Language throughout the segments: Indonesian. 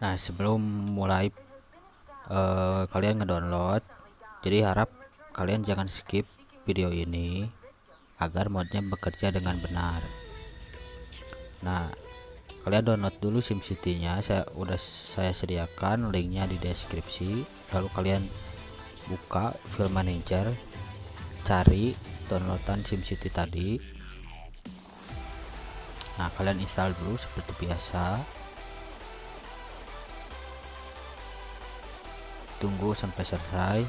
Nah sebelum mulai uh, kalian ngedownload jadi harap kalian jangan skip video ini agar modnya bekerja dengan benar. Nah kalian download dulu SimCity nya saya udah saya sediakan linknya di deskripsi. Lalu kalian buka file manager cari downloadan SimCity tadi. Nah kalian install dulu seperti biasa tunggu sampai selesai.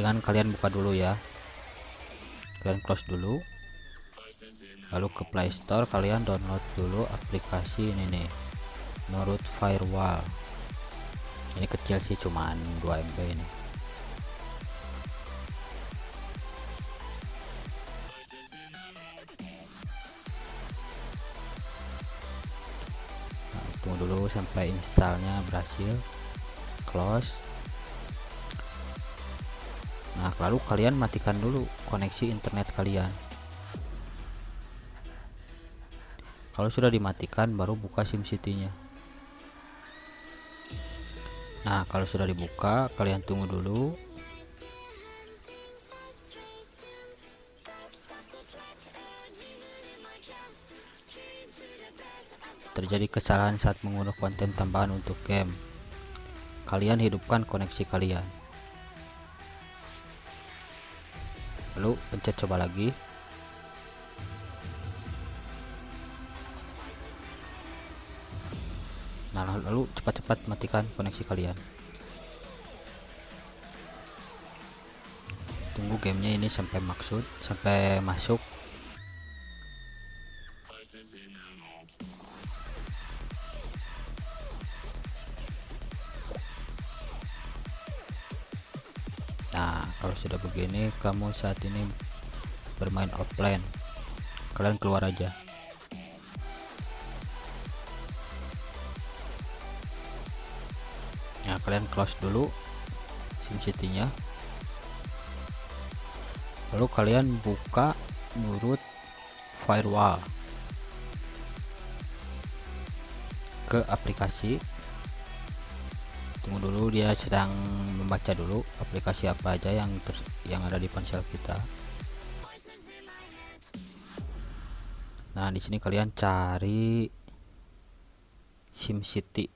Jangan kalian buka dulu ya. Kalian close dulu. Lalu ke playstore kalian download dulu aplikasi ini nih Nurut Firewall. Ini kecil sih cuman 2 MB ini tunggu dulu sampai installnya berhasil close. Nah lalu kalian matikan dulu koneksi internet kalian. Kalau sudah dimatikan baru buka SimCity nya nah kalau sudah dibuka kalian tunggu dulu terjadi kesalahan saat mengunduh konten tambahan untuk game. Kalian hidupkan koneksi kalian. Lalu pencet coba lagi. Nah lalu cepat-cepat matikan koneksi kalian. Tunggu gamenya ini sampai maksud sampai masuk sudah begini kamu saat ini bermain offline. Kalian keluar aja. Nah kalian close dulu SimCity nya lalu kalian buka nurut firewall. Ke aplikasi. Tunggu dulu dia sedang membaca dulu aplikasi apa aja yang ter yang ada di ponsel kita. Nah di sini kalian cari SimCity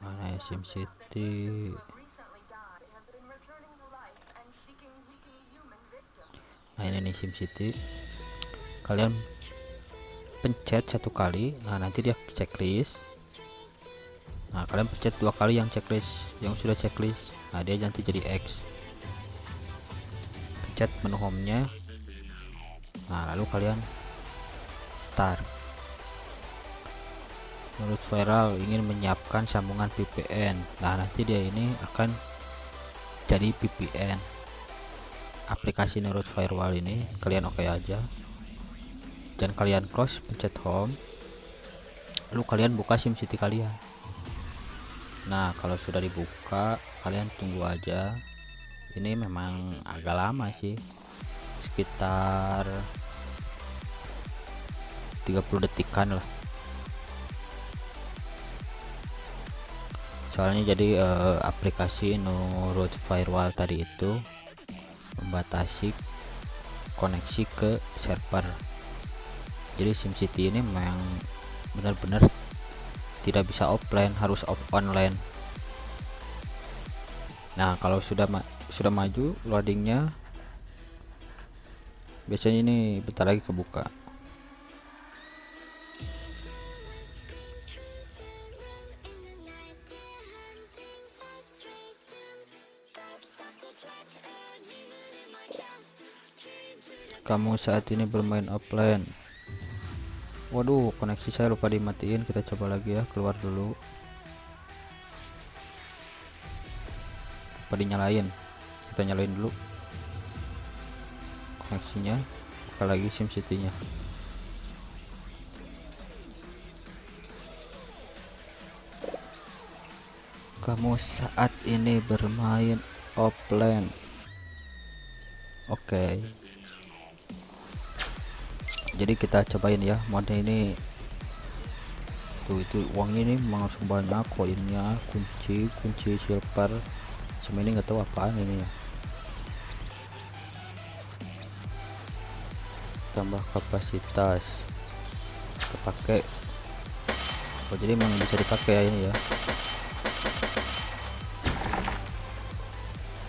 mana ya SimCity nah ini nih SimCity kalian pencet satu kali. Nah nanti dia checklist nah kalian pencet dua kali yang checklist yang sudah checklist. Nah dia nanti jadi X. Pencet menu home nya nah lalu kalian start. Menurut viral ingin menyiapkan sambungan VPN nah nanti dia ini akan jadi VPN aplikasi Nurut Firewall ini kalian oke okay aja. Dan kalian close pencet home. Lalu kalian buka SimCity kalian nah kalau sudah dibuka kalian tunggu aja. Ini memang agak lama sih. Sekitar 30 detikan lah. Soalnya jadi eh, aplikasi Nurut Firewall tadi itu membatasi koneksi ke server. Jadi SimCity ini memang benar-benar tidak bisa offline harus off online. Nah kalau sudah ma sudah maju loadingnya biasanya ini bentar lagi kebuka. Kamu saat ini bermain offline waduh koneksi saya lupa dimatiin. Kita coba lagi ya keluar dulu. Lupa dinyalain? Kita nyalain dulu koneksinya. Buka lagi SimCity nya kamu saat ini bermain offline. Oke jadi kita cobain ya modnya ini. Tuh itu uangnya ini langsung banyak koinnya kunci kunci silver. Sama ini nggak tahu apaan ini ya. Tambah kapasitas. Terpakai oh jadi memang bisa dipakai ya ini ya.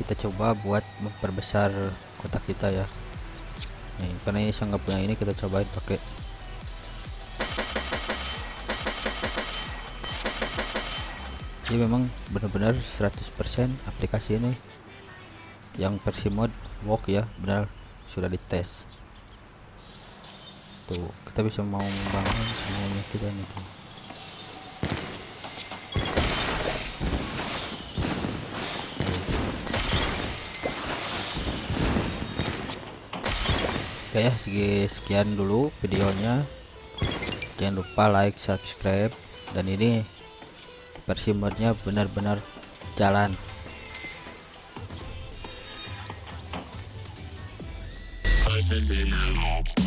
Kita coba buat memperbesar kotak kita ya nih karena ini saya nggak punya ini kita cobain pakai jadi memang benar-benar 100% aplikasi ini. Yang versi mod work ya benar. Sudah dites. Tuh kita bisa mau membangun semuanya kita nih tuh. Oke ya sekian dulu videonya. Jangan lupa like subscribe dan ini versi modnya benar-benar jalan. In